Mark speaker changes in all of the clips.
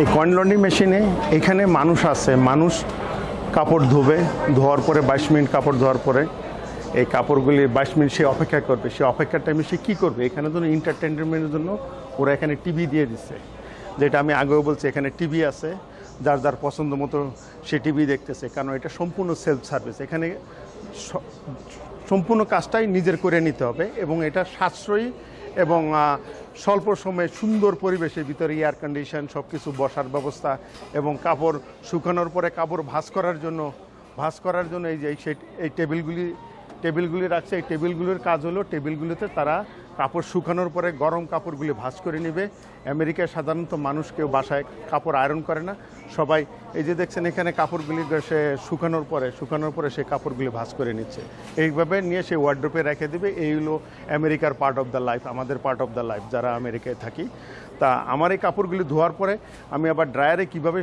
Speaker 1: এই coin laundry মেশিনে এখানে মানুষ আছে। মানুষ কাপড় ধোবে, ধোয়ার পরে বাইশ মিনিট কাপড় ধোয়ার পরে এই কাপড়গুলি বাইশ মিনিট সে অপেক্ষা করবে। সে অপেক্ষার টাইমে সে কী করবে? এখানে জন্য এন্টারটেনমেন্টের জন্য ওরা এখানে টিভি দিয়ে দিচ্ছে। যেটা আমি আগেও বলছি, এখানে টিভি আছে। যার যার পছন্দ মতো সে টিভি দেখতেছে। কারণ এটা সম্পূর্ণ সেলফ সার্ভিস এখানে সম্পূর্ণ কাজটাই নিজের করে নিতে হবে এবং এটা সাশ্রয়ী এবং স্বল্প সময়ে সুন্দর পরিবেশের ভিতরে এয়ার কন্ডিশন সব কিছু বসার ব্যবস্থা এবং কাপড় শুকানোর পরে কাপড় ভাস করার জন্য ভাস করার জন্য এই যে এই টেবিলগুলি টেবিলগুলি রাখছে, এই টেবিলগুলির কাজ হলো টেবিলগুলিতে তারা কাপড় শুকানোর পরে গরম কাপড়গুলি ভাঁজ করে নেবে। আমেরিকায় সাধারণত মানুষ কেউ বাসায় কাপড় আয়রন করে না। সবাই এই যে দেখছেন, এখানে কাপড়গুলি সে শুকানোর পরে শুকানোর পরে সে কাপড়গুলি ভাঁজ করে নিচ্ছে। এইভাবে নিয়ে সে ওয়ার্ড্রোপে রেখে দেবে। এই হলো আমেরিকার পার্ট অফ দ্য লাইফ আমাদের পার্ট অফ দ্য লাইফ যারা আমেরিকায় থাকি। তা আমার এই কাপড়গুলি ধোয়ার পরে আমি আবার ড্রায়ারে কীভাবে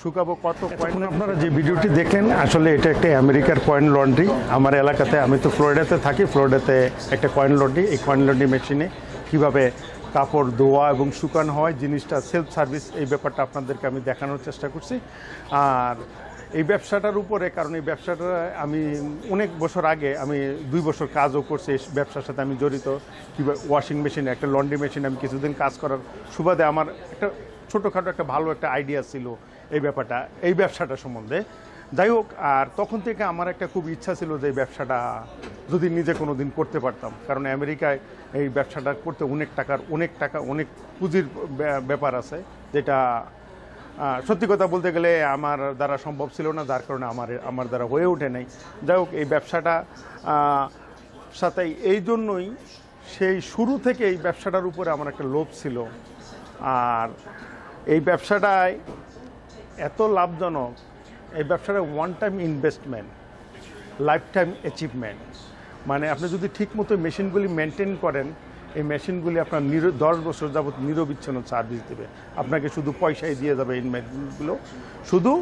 Speaker 1: শুকাবো কত পয়েন্ট আপনারা যে ভিডিওটি দেখলেন আসলে এটা একটা আমেরিকার কয়েন লন্ড্রি আমার এলাকাতে আমি তো ফ্লোরিডাতে থাকি ফ্লোরিডাতে একটা কয়েন লন্ড্রি এই কয়েন লন্ড্রি মেশিনে কীভাবে কাপড় ধোয়া এবং শুকানো হয় জিনিসটা সেলফ সার্ভিস এই ব্যাপারটা আপনাদেরকে আমি দেখানোর চেষ্টা করছি। আর এই ব্যবসাটার উপরে, কারণ এই ব্যবসাটা আমি অনেক বছর আগে, আমি দুই বছর কাজও করছি, এই ব্যবসার সাথে আমি জড়িত। কীভাবে ওয়াশিং মেশিন একটা লন্ড্রি মেশিন আমি কিছুদিন কাজ করার সুবাদে আমার একটা ছোটোখাটো একটা ভালো একটা আইডিয়া ছিল এই ব্যাপারটা, এই ব্যবসাটা সম্বন্ধে। যাই হোক, আর তখন থেকে আমার একটা খুব ইচ্ছা ছিল যে ব্যবসাটা যদি নিজে কোনো দিন করতে পারতাম। কারণ আমেরিকায় এই ব্যবসাটা করতে অনেক টাকার, অনেক টাকা, অনেক পুঁজির ব্যা- ব্যাপার আছে, যেটা সত্যি কথা বলতে গেলে আমার দ্বারা সম্ভব ছিল না, যার কারণে আমার আমার দ্বারা হয়ে ওঠে নাই। যাই হোক, এই ব্যবসাটা সাথে এই জন্যই সেই শুরু থেকে এই ব্যবসাটার উপরে আমার একটা লোভ ছিল। আর এই ব্যবসাটায় এত লাভজনক, এই ব্যবসাটা one time investment lifetime achievement মানে আপনি যদি ঠিকমতো মেশিনগুলি মেনটেন করেন এই মেশিনগুলি আপনার নির দশ বছর যাবৎ নিরবিচ্ছিন্ন সার্ভিস দেবে। আপনাকে শুধু পয়সাই দিয়ে যাবে এই মেশিনগুলো। শুধু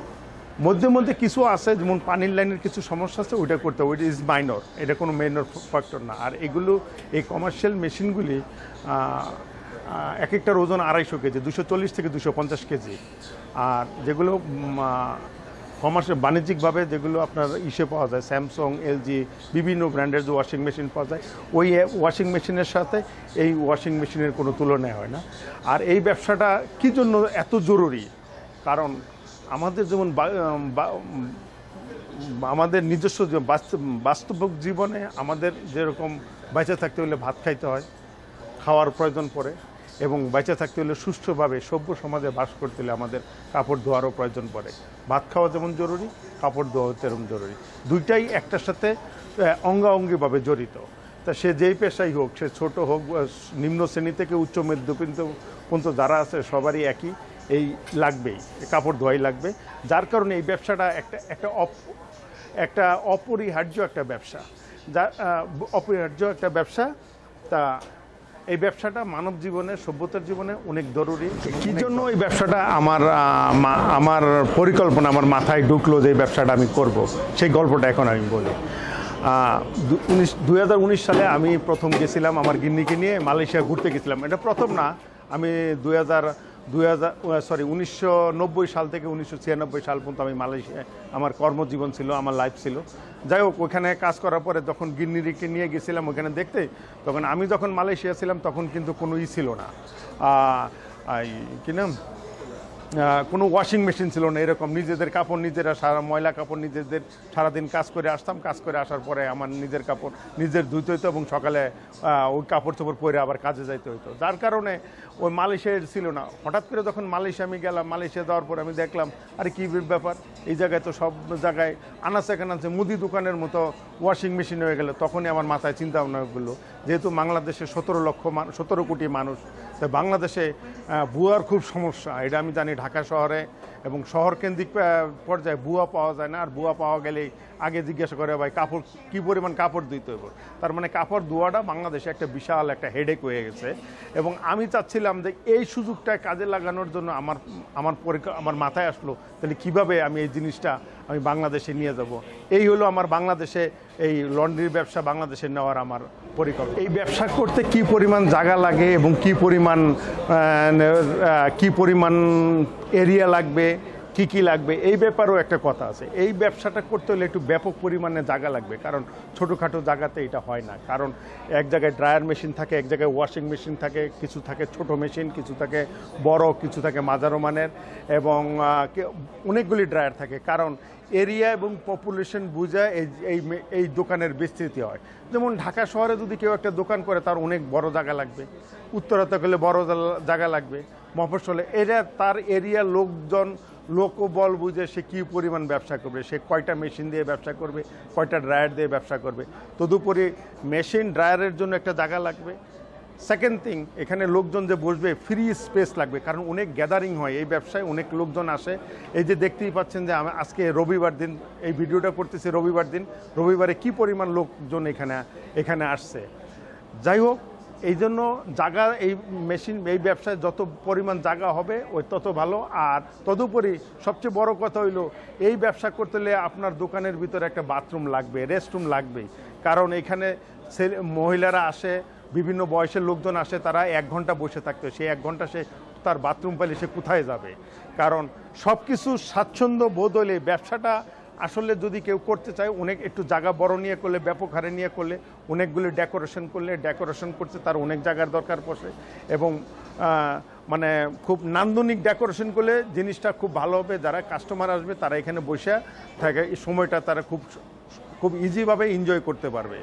Speaker 1: মধ্যে মধ্যে কিছু আছে, যেমন পানির লাইনের কিছু সমস্যা আছে, ওইটা করতে হবে। ওইটা ইজ মাইনর এটা কোনো মেইনর ফ্যাক্টর না। আর এগুলো, এই কমার্শিয়াল মেশিনগুলি এক একটার ওজন আড়াইশো কেজি, দুশো চল্লিশ থেকে দুশো পঞ্চাশ কেজি। আর যেগুলো কমার্শিয়াল বাণিজ্যিকভাবে যেগুলো আপনার ইসে পাওয়া যায়, স্যামসং, এলজি, বিভিন্ন ব্র্যান্ডের যে ওয়াশিং মেশিন পাওয়া যায়, ওই ওয়াশিং মেশিনের সাথে এই ওয়াশিং মেশিনের কোনো তুলনায় হয় না। আর এই ব্যবসাটা কী জন্য এত জরুরি? কারণ আমাদের যেমন আমাদের নিজস্ব বাস্তব জীবনে আমাদের যেরকম বেঁচে থাকতে হলে ভাত খাইতে হয়, খাওয়ার প্রয়োজন পড়ে এবং বেঁচে থাকতে হলে সুষ্ঠুভাবে সভ্য সমাজে বাস করতে হলে আমাদের কাপড় ধোয়ারও প্রয়োজন পড়ে। ভাত খাওয়া যেমন জরুরি কাপড় ধোয়াও তেমন জরুরি। দুইটাই একটার সাথে আহ, অঙ্গাঅঙ্গিভাবে জড়িত। তা সে যেই পেশাই হোক সে ছোট হোক নিম্ন শ্রেণি থেকে উচ্চ মধ্যবিত্ত পর্যন্ত যারা আছে সবারই একই এই লাগবেই কাপড় ধোয়াই লাগবে। যার কারণে এই ব্যবসাটা একটা একটা অপ একটা অপরিহার্য একটা ব্যবসা। যা অপরিহার্য একটা ব্যবসা তা এই ব্যবসাটা মানব জীবনে সভ্যতার জীবনে অনেক জরুরি। কি জন্য এই ব্যবসাটা আমার আমার পরিকল্পনা আমার মাথায় ঢুকলো যে এই ব্যবসাটা আমি করব সেই গল্পটা এখন আমি বলি। দুই উনিশ সালে আমি প্রথম গেছিলাম আমার গিন্নিকে নিয়ে মালয়েশিয়া ঘুরতে গেছিলাম। এটা প্রথম না আমি দুই হাজার দুই হাজার সরি উনিশশো নব্বই সাল থেকে উনিশশো ছিয়ানব্বই সাল পর্যন্ত আমি মালয়েশিয়া, আমার কর্মজীবন ছিল, আমার লাইফ ছিল। যাই হোক, ওখানে কাজ করার পরে যখন গিন্নিরিকে নিয়ে গেছিলাম ওখানে দেখতে, তখন আমি যখন মালয়েশিয়া ছিলাম, তখন কিন্তু কোনো ই ছিল না। কি নাম? কোনো ওয়াশিং মেশিন ছিল না, এরকম। নিজেদের কাপড়, নিজেরা সারা ময়লা কাপড়, নিজেদের সারাদিন কাজ করে আসতাম। কাজ করে আসার পরে আমার নিজের কাপড়, নিজের ধুইতে হইতো এবং সকালে ওই কাপড় চোপড় পরে আবার কাজে যাইতে হইতো। যার কারণে ওই মালয়েশিয়ার ছিল না। হঠাৎ করে যখন মালয়েশিয়া আমি গেলাম, মালয়েশিয়া যাওয়ার পরে আমি দেখলাম, আরে কী ব্যাপার? এই জায়গায় তো সব জায়গায় আনাচে কানাচে মুদি দোকানের মতো ওয়াশিং মেশিন হয়ে গেল। তখনই আমার মাথায় চিন্তা ভাবনা করল যেহেতু বাংলাদেশে সতেরো লক্ষ সতেরো কোটি মানুষ বাংলাদেশে ভুয়ার খুব সমস্যা। এটা আমি জানি ঢাকা শহরে এবং শহর কেন্দ্রিক পর্যায়ে বুয়া পাওয়া যায় না। আর বুয়া পাওয়া গেলেই আগে জিজ্ঞাসা করে ভাই, কাপড় কী পরিমাণ কাপড় দিতে হবে তার মানে কাপড় ধোয়াটা বাংলাদেশে একটা বিশাল একটা হেডেক হয়ে গেছে। এবং আমি চাচ্ছিলাম যে এই সুযোগটা কাজে লাগানোর জন্য আমার আমার আমার মাথায় আসলো, তাহলে কীভাবে আমি এই জিনিসটা আমি বাংলাদেশে নিয়ে যাব? এই হলো আমার বাংলাদেশে এই লন্ড্রির ব্যবসা, বাংলাদেশে নেওয়ার আমার পরিকল্পনা। এই ব্যবসা করতে কি পরিমাণ জায়গা লাগে এবং কি পরিমাণ কি পরিমাণ এরিয়া লাগবে? কি কি লাগবে, এই ব্যাপারেও একটা কথা আছে। এই ব্যবসাটা করতে হলে একটু ব্যাপক পরিমাণে জায়গা লাগবে, কারণ ছোটোখাটো জায়গাতে এটা হয় না। কারণ এক জায়গায় ড্রায়ার মেশিন থাকে, এক জায়গায় ওয়াশিং মেশিন থাকে, কিছু থাকে ছোট মেশিন, কিছু থাকে বড়, কিছু থাকে মাঝারো মানের, এবং অনেকগুলি ড্রায়ার থাকে। কারণ এরিয়া এবং পপুলেশন বুঝায় এই এই দোকানের বিস্তৃতি হয়। যেমন ঢাকা শহরে যদি কেউ একটা দোকান করে, তার অনেক বড় জায়গা লাগবে। উত্তরাতে গেলে বড় জায়গা লাগবে। মফস্বলে এটা তার এরিয়া লোকজন লোকবল বুঝে সে কী পরিমাণ ব্যবসা করবে, সে কয়টা মেশিন দিয়ে ব্যবসা করবে, কয়টা ড্রায়ার দিয়ে ব্যবসা করবে। তদুপরি মেশিন ড্রায়ারের জন্য একটা জায়গা লাগবে। সেকেন্ড থিং এখানে লোকজন যে বসবে ফ্রি স্পেস লাগবে, কারণ অনেক গ্যাদারিং হয়। এই ব্যবসায় অনেক লোকজন আসে। এই যে দেখতেই পাচ্ছেন যে আজকে রবিবার দিন, এই ভিডিওটা করতেছি রবিবার দিন। রবিবারে কি পরিমাণ লোকজন এখানে এখানে আসছে? যাই হোক এই জন্য জায়গা এই মেশিন, এই ব্যবসায় যত পরিমাণ জায়গা হবে, ওই তত ভালো। আর তদুপরি সবচেয়ে বড় কথা হইল, এই ব্যবসা করতে হলে আপনার দোকানের ভিতরে একটা বাথরুম লাগবে, রেস্টরুম লাগবে কারণ এখানে ছেলে মহিলারা আসে, বিভিন্ন বয়সের লোকজন আসে, তারা এক ঘণ্টা বসে থাকতো সেই এক ঘণ্টা সে তার বাথরুম পেলে সে কোথায় যাবে? কারণ সব কিছু স্বাচ্ছন্দ্য বোধ হলে ব্যবসাটা আসলে যদি কেউ করতে চায়, অনেক একটু জায়গা বড় নিয়ে করলে, ব্যাপক হারে নিয়ে করলে, অনেকগুলি ডেকোরেশন করলে ডেকোরেশন করতে তার অনেক জায়গার দরকার পড়ে এবং মানে খুব নান্দনিক ডেকোরেশন করলে জিনিসটা খুব ভালো হবে। যারা কাস্টমার আসবে, তারা এখানে বসে থাকে, এই সময়টা তারা খুব খুব ইজিভাবে এনজয় করতে পারবে।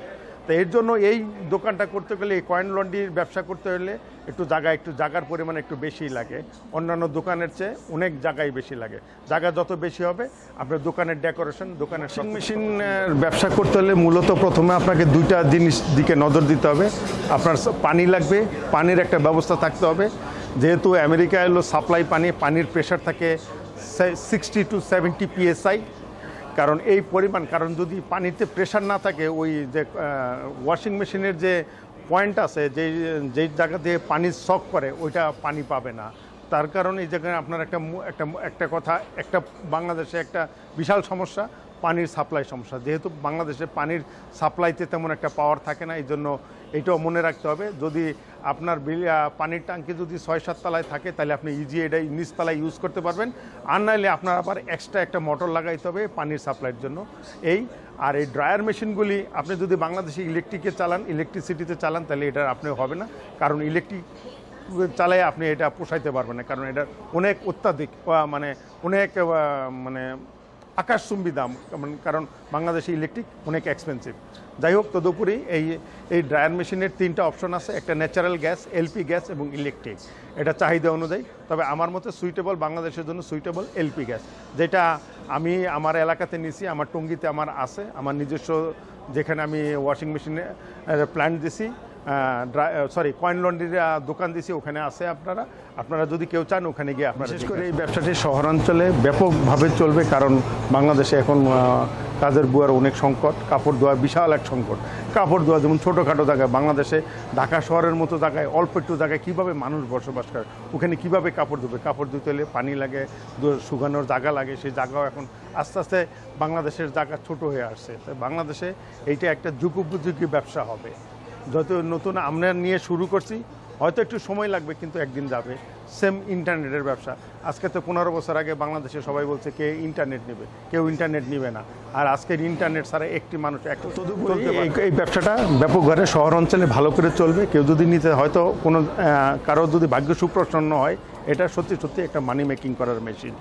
Speaker 1: তো এর জন্য এই দোকানটা করতে গেলে এই কয়েন লন্ডির ব্যবসা করতে হলে একটু জায়গা একটু জায়গার পরিমাণ একটু বেশি লাগে। অন্যান্য দোকানের চেয়ে অনেক জায়গায় বেশি লাগে। জায়গা যত বেশি হবে আপনার দোকানের ডেকোরেশন দোকানের ওয়াশিং মেশিনের ব্যবসা করতে হলে মূলত প্রথমে আপনাকে দুইটা জিনিস দিকে নজর দিতে হবে। আপনার পানি লাগবে পানির একটা ব্যবস্থা থাকতে হবে। যেহেতু আমেরিকা এলো সাপ্লাই পানি পানির প্রেশার থাকে সিক্সটি টু সেভেন্টি পিএসআই কারণ এই পরিমাণ, কারণ যদি পানিতে প্রেশার না থাকে, ওই যে ওয়াশিং মেশিনের যে পয়েন্ট আছে, যে যেই জায়গা দিয়ে পানি শক করে, ওইটা পানি পাবে না। তার কারণে এই জায়গায় আপনার একটা একটা একটা কথা, একটা বাংলাদেশে একটা বিশাল সমস্যা। পানির সাপ্লাই সমস্যা। যেহেতু বাংলাদেশে পানির সাপ্লাইতে তেমন একটা পাওয়ার থাকে না এই জন্য এটাও মনে রাখতে হবে। যদি আপনার বিল- পানির ট্যাঙ্কি যদি ছয় সাত তলায় থাকে, তাহলে আপনি ইজি এটা নিচতলায় ইউজ করতে পারবেন। আর নাহলে আপনার আবার এক্সট্রা একটা মোটর লাগাইতে হবে পানির সাপ্লাইয়ের জন্য। এই, আর এই ড্রায়ার মেশিনগুলি আপনি যদি বাংলাদেশে ইলেকট্রিকে চালান ইলেকট্রিসিটিতে চালান, তাহলে এটা আপনি হবে না। কারণ ইলেকট্রিক চালাই আপনি এটা পোষাইতে পারবেন না। কারণ এটা অনেক অত্যাধিক মানে অনেক মানে আকাশচুম্বী দাম কারণ- বাংলাদেশে ইলেকট্রিক অনেক এক্সপেন্সিভ যাই হোক, তদুপরি এই এই ড্রায়ার মেশিনের তিনটা অপশন আছে, একটা ন্যাচারাল গ্যাস এলপি গ্যাস এবং ইলেকট্রিক এটা চাহিদা অনুযায়ী, তবে আমার মতে সুইটেবল বাংলাদেশের জন্য সুইটেবল এলপি গ্যাস যেটা আমি আমার এলাকাতে নিছি, আমার টঙ্গিতে আমার আছে, আমার নিজস্ব যেখানে আমি ওয়াশিং মেশিনে প্ল্যান্ট দিছি সরি কয়েন লন্ড্রির দোকান দিছি ওখানে আছে আপনারা। আপনারা যদি কেউ চান ওখানে গিয়ে আপনারা বিশেষ করে এই ব্যবসাটি শহরাঞ্চলে ব্যাপকভাবে চলবে কারণ বাংলাদেশে এখন কাজের বুয়ার অনেক সংকট কাপড় ধোয়া বিশাল এক সংকট। কাপড় ধোয়া যেমন ছোটোখাটো জায়গায় বাংলাদেশে ঢাকা শহরের মতো জায়গায় অল্প একটু জায়গায় কীভাবে মানুষ বসবাস করে ওখানে কীভাবে কাপড় ধোবে? কাপড় ধুতে হলে পানি লাগে শুকানোর জায়গা লাগে সেই জায়গাও এখন আস্তে আস্তে বাংলাদেশের জায়গা ছোট হয়ে আসছে। বাংলাদেশে এইটা একটা যুগোপযোগী ব্যবসা হবে। যত নতুন আমরা নিয়ে শুরু করছি হয়তো একটু সময় লাগবে কিন্তু একদিন যাবে। সেম ইন্টারনেটের ব্যবসা। আজকে তো পনেরো বছর আগে বাংলাদেশে সবাই বলছে কে ইন্টারনেট নেবে? কেউ ইন্টারনেট নেবে না। আর আজকের ইন্টারনেট ছাড়া একটি মানুষ একটা এই- ব্যবসাটা ব্যাপক ব্যাপকভাবে শহর অঞ্চলে ভালো করে চলবে। কেউ যদি নিতে হয়তো কোনো কারও যদি ভাগ্য সুপ্রসন্ন হয় এটা সত্যি সত্যি একটা মানি মেকিং করার মেশিন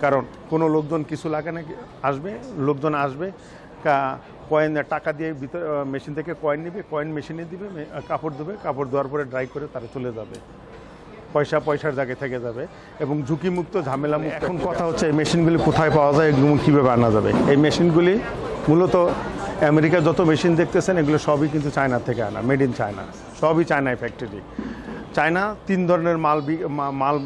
Speaker 1: কারণ কোনো লোকজন কিছু লাগে না আসবে লোকজন আসবে কয়েন টাকা দিয়ে ভিতরে মেশিন থেকে কয়েন নিবে কয়েন মেশিনে দিবে কাপড় দেবে কাপড় দেওয়ার পরে ড্রাই করে তারা চলে যাবে। পয়সা পয়সার জায়গায় থেকে যাবে। এবং ঝুঁকিমুক্ত ঝামেলামুক্ত এখন কথা হচ্ছে এই মেশিনগুলি কোথায় পাওয়া যায় এগুলো কীভাবে আনা যাবে? এই মেশিনগুলি মূলত আমেরিকার যত মেশিন দেখতেছেন এগুলো সবই কিন্তু চায়না থেকে আনা মেড ইন চায়না সবই চায়নায় ফ্যাক্টরি চায়না তিন ধরনের মাল মাল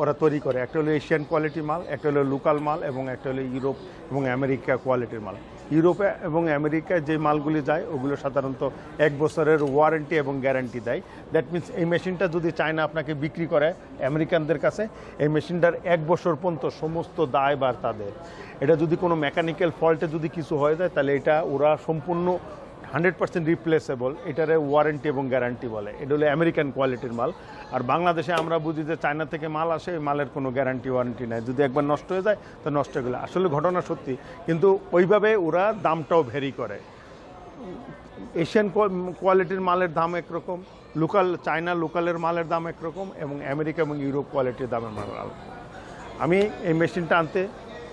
Speaker 1: ওরা তৈরি করে। একটা হলো এশিয়ান কোয়ালিটি মাল একটা হলো লোকাল মাল এবং একটা হলো ইউরোপ এবং আমেরিকা কোয়ালিটির মাল। ইউরোপে এবং আমেরিকায় যে মালগুলি যায়, ওগুলো সাধারণত এক বছরের ওয়ারেন্টি এবং গ্যারান্টি দেয়। দ্যাট মিনস এই মেশিনটা যদি চায়না আপনাকে বিক্রি করে আমেরিকানদের কাছে, এই মেশিনটার এক বছর পর্যন্ত সমস্ত দায় বার তাদের। এটা যদি কোনো মেকানিক্যাল ফল্টে যদি কিছু হয়ে যায়, তাহলে এটা ওরা সম্পূর্ণ হান্ড্রেড পার্সেন্ট রিপ্লেসেবল এটারে ওয়ারেন্টি এবং গ্যারান্টি বলে। এটা হলো আমেরিকান কোয়ালিটির মাল। আর বাংলাদেশে আমরা বুঝি যে চায়না থেকে মাল আসে মালের কোনো গ্যারান্টি ওয়ারেন্টি নাই। যদি একবার নষ্ট হয়ে যায়, তো নষ্ট হয়ে গেলে। আসলে ঘটনা সত্যি, কিন্তু ওইভাবে ওরা দামটাও ভেরি করে। এশিয়ান কোয়ালিটির মালের দাম একরকম লোকাল চায়না লোকালের মালের দাম একরকম, এবং আমেরিকা এবং ইউরোপ কোয়ালিটির দামের মাল আলাদা। আমি এই মেশিনটা আনতে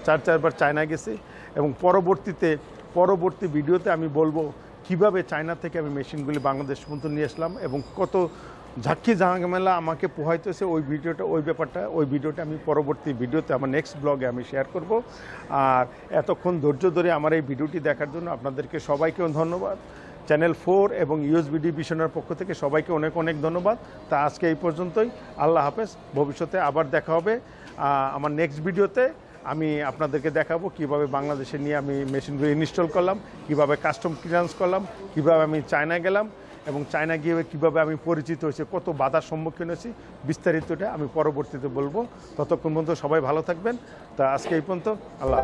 Speaker 1: চার, চারবার চায়না গেছি, এবং পরবর্তীতে, পরবর্তী ভিডিওতে আমি বলব কীভাবে চায়না থেকে আমি মেশিনগুলি বাংলাদেশ পর্যন্ত নিয়ে আসলাম এবং কত ঝাক্কি জাহাঙ্গামেলা আমাকে পোহাইতেছে ওই ভিডিওটা, ওই ব্যাপারটা, ওই ভিডিওটা আমি পরবর্তী ভিডিওতে আমার নেক্সট ব্লগে আমি শেয়ার করব। আর এতক্ষণ ধৈর্য ধরে আমার এই ভিডিওটি দেখার জন্য আপনাদেরকে সবাইকেও ধন্যবাদ। চ্যানেল ফোর এবং ইউএসবিডি ভিশনের পক্ষ থেকে সবাইকে অনেক অনেক ধন্যবাদ। তা আজকে এই পর্যন্তই। আল্লাহ হাফেজ। ভবিষ্যতে আবার দেখা হবে আমার নেক্সট ভিডিওতে আমি আপনাদেরকে দেখাবো কীভাবে বাংলাদেশে নিয়ে আমি মেশিনগুলো ইনস্টল করলাম, কীভাবে কাস্টম ক্লিয়ারেন্স করলাম, কীভাবে আমি চায়না গেলাম এবং চায়না গিয়ে কীভাবে আমি পরিচিত হয়েছি, কত বাধার সম্মুখীন হয়েছি, বিস্তারিতটা আমি পরবর্তীতে বলব ততক্ষণ পর্যন্ত সবাই ভালো থাকবেন তা আজকে এই পর্যন্ত, আল্লাহ।